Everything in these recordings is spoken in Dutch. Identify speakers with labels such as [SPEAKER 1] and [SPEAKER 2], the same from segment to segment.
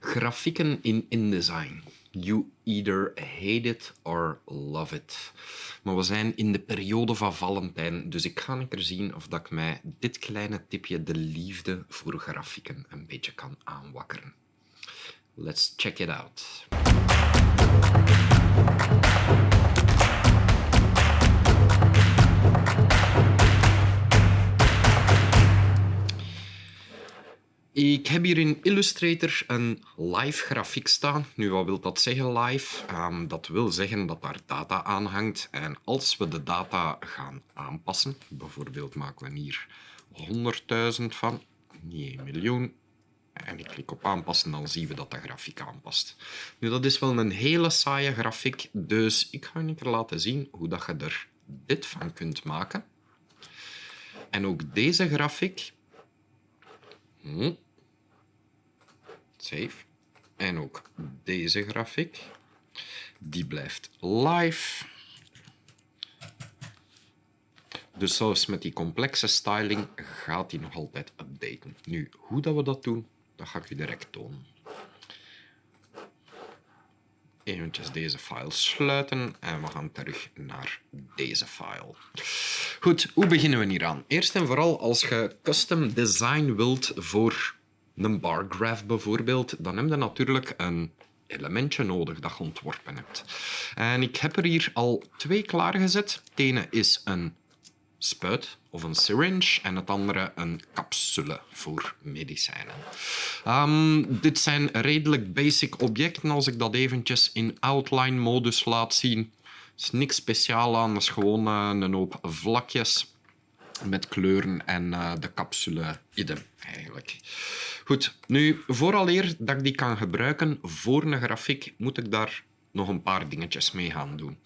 [SPEAKER 1] Grafieken in InDesign. You either hate it or love it. Maar we zijn in de periode van Valentijn, dus ik ga een keer zien of dat ik mij dit kleine tipje de liefde voor grafieken een beetje kan aanwakkeren. Let's check it out. Ik heb hier in Illustrator een live grafiek staan. Nu, wat wil dat zeggen live? Ehm, dat wil zeggen dat daar data aan hangt. En als we de data gaan aanpassen, bijvoorbeeld maken we hier 100.000 van, niet 1 miljoen, en ik klik op aanpassen, dan zien we dat de grafiek aanpast. Nu, dat is wel een hele saaie grafiek, dus ik ga je laten zien hoe dat je er dit van kunt maken. En ook deze grafiek... Hm, Save. En ook deze grafiek. Die blijft live. Dus zelfs met die complexe styling gaat die nog altijd updaten. Nu, hoe dat we dat doen, dat ga ik u direct tonen. Eventjes deze file sluiten en we gaan terug naar deze file. Goed, hoe beginnen we hier aan? Eerst en vooral als je custom design wilt voor een bar graph bijvoorbeeld, dan heb je natuurlijk een elementje nodig dat je ontworpen hebt. En ik heb er hier al twee klaargezet. Het ene is een spuit of een syringe en het andere een capsule voor medicijnen. Um, dit zijn redelijk basic objecten als ik dat eventjes in outline modus laat zien. Er is niks speciaal aan, dat is gewoon uh, een hoop vlakjes met kleuren en uh, de capsule idem eigenlijk. Goed, nu vooraleer dat ik die kan gebruiken voor een grafiek, moet ik daar nog een paar dingetjes mee gaan doen.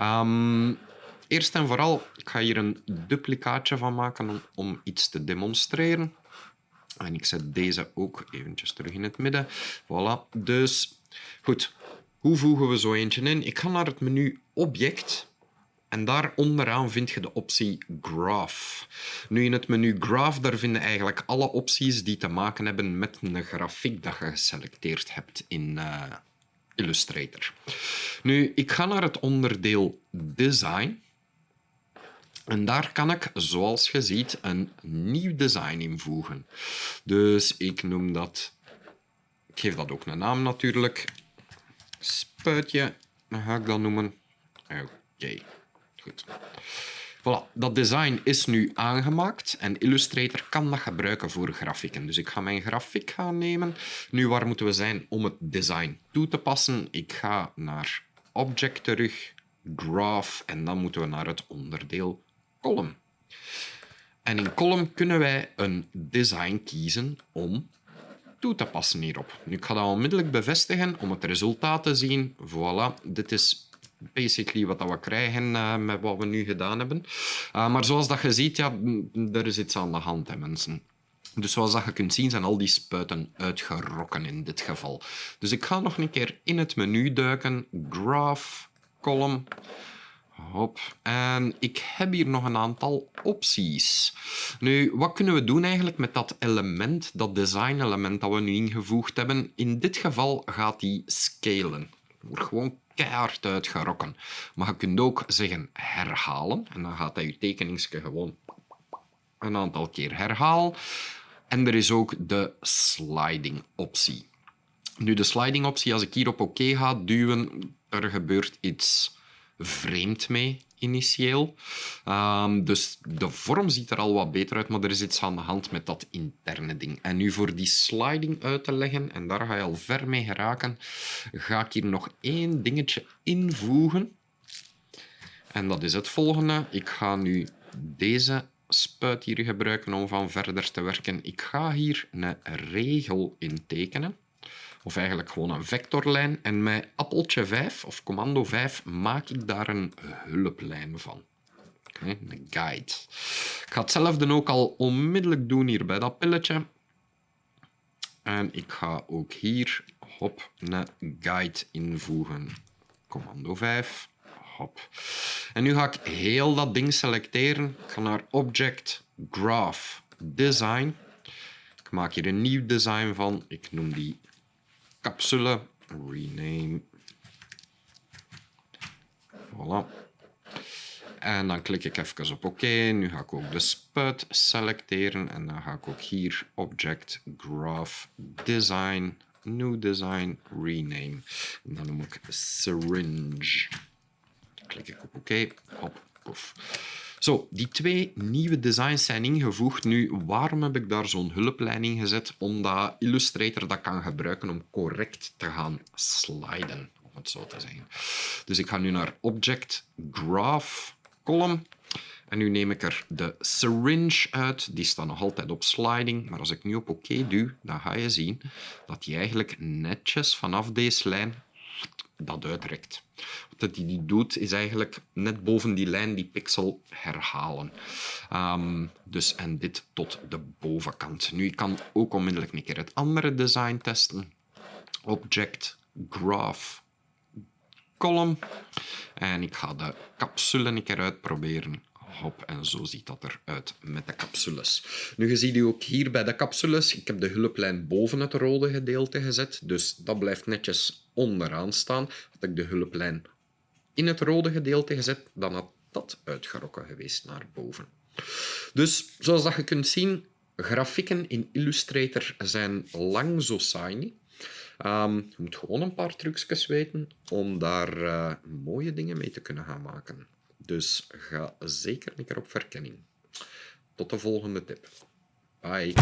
[SPEAKER 1] Um, eerst en vooral, ik ga hier een duplicaatje van maken om, om iets te demonstreren. En ik zet deze ook eventjes terug in het midden. Voilà. Dus, goed. Hoe voegen we zo eentje in? Ik ga naar het menu Object en daar onderaan vind je de optie Graph. Nu in het menu Graph daar vind je eigenlijk alle opties die te maken hebben met een grafiek dat je geselecteerd hebt in uh, Illustrator. Nu, ik ga naar het onderdeel Design. En daar kan ik, zoals je ziet, een nieuw design invoegen. Dus ik noem dat... Ik geef dat ook een naam natuurlijk. Spuitje, ga ik dat noemen. Oké. Voilà, dat design is nu aangemaakt en Illustrator kan dat gebruiken voor grafieken. Dus ik ga mijn grafiek gaan nemen. Nu, waar moeten we zijn om het design toe te passen? Ik ga naar Object terug, Graph en dan moeten we naar het onderdeel Column. En in Column kunnen wij een design kiezen om toe te passen hierop. Nu, ik ga dat onmiddellijk bevestigen om het resultaat te zien. Voilà, dit is basically wat we krijgen uh, met wat we nu gedaan hebben. Uh, maar zoals dat je ziet, ja, er is iets aan de hand, hè, mensen. Dus zoals je kunt zien, zijn al die spuiten uitgerokken in dit geval. Dus ik ga nog een keer in het menu duiken. Graph, column. Hop. En ik heb hier nog een aantal opties. Nu, wat kunnen we doen eigenlijk met dat element, dat design-element dat we nu ingevoegd hebben? In dit geval gaat die scalen. gewoon keihard uitgerokken. Maar je kunt ook zeggen herhalen. En dan gaat hij je tekeningsje gewoon een aantal keer herhalen. En er is ook de sliding optie. Nu, de sliding optie, als ik hier op oké ga duwen, er gebeurt iets vreemd mee initieel. Um, dus de vorm ziet er al wat beter uit, maar er is iets aan de hand met dat interne ding. En nu voor die sliding uit te leggen, en daar ga je al ver mee geraken, ga ik hier nog één dingetje invoegen. En dat is het volgende. Ik ga nu deze spuit hier gebruiken om van verder te werken. Ik ga hier een regel intekenen of eigenlijk gewoon een vectorlijn. En met appeltje 5 of commando 5 maak ik daar een hulplijn van. Een guide. Ik ga hetzelfde ook al onmiddellijk doen hier bij dat pilletje. En ik ga ook hier hop, een guide invoegen. Commando 5. Hop. En nu ga ik heel dat ding selecteren. Ik ga naar Object, Graph, Design. Ik maak hier een nieuw design van. Ik noem die capsule. Rename. Voilà. En dan klik ik even op OK. Nu ga ik ook de spuit selecteren. En dan ga ik ook hier Object Graph Design, New Design, Rename. En dan noem ik Syringe. Klik ik op OK. Op, poef. Zo, die twee nieuwe designs zijn ingevoegd. Nu, waarom heb ik daar zo'n hulplijn in gezet? Omdat Illustrator dat kan gebruiken om correct te gaan sliden, om het zo te zeggen. Dus ik ga nu naar Object Graph Column. En nu neem ik er de syringe uit. Die staat nog altijd op sliding. Maar als ik nu op OK duw, dan ga je zien dat die eigenlijk netjes vanaf deze lijn dat uitrekt. Wat hij die doet, is eigenlijk net boven die lijn die pixel herhalen. Ehm, dus, en dit tot de bovenkant. Nu, ik kan ook onmiddellijk een keer het andere design testen. Object, Graph, Column. En ik ga de capsule een keer uitproberen. Hop, en zo ziet dat eruit met de capsules. Nu, je ziet u ook hier bij de capsules. Ik heb de hulplijn boven het rode gedeelte gezet. Dus dat blijft netjes onderaan staan. Had ik de hulplijn in het rode gedeelte gezet, dan had dat uitgerokken geweest naar boven. Dus zoals dat je kunt zien, grafieken in Illustrator zijn lang zo saai niet. Um, je moet gewoon een paar trucjes weten om daar uh, mooie dingen mee te kunnen gaan maken. Dus ga zeker een keer op verkenning. Tot de volgende tip. Bye.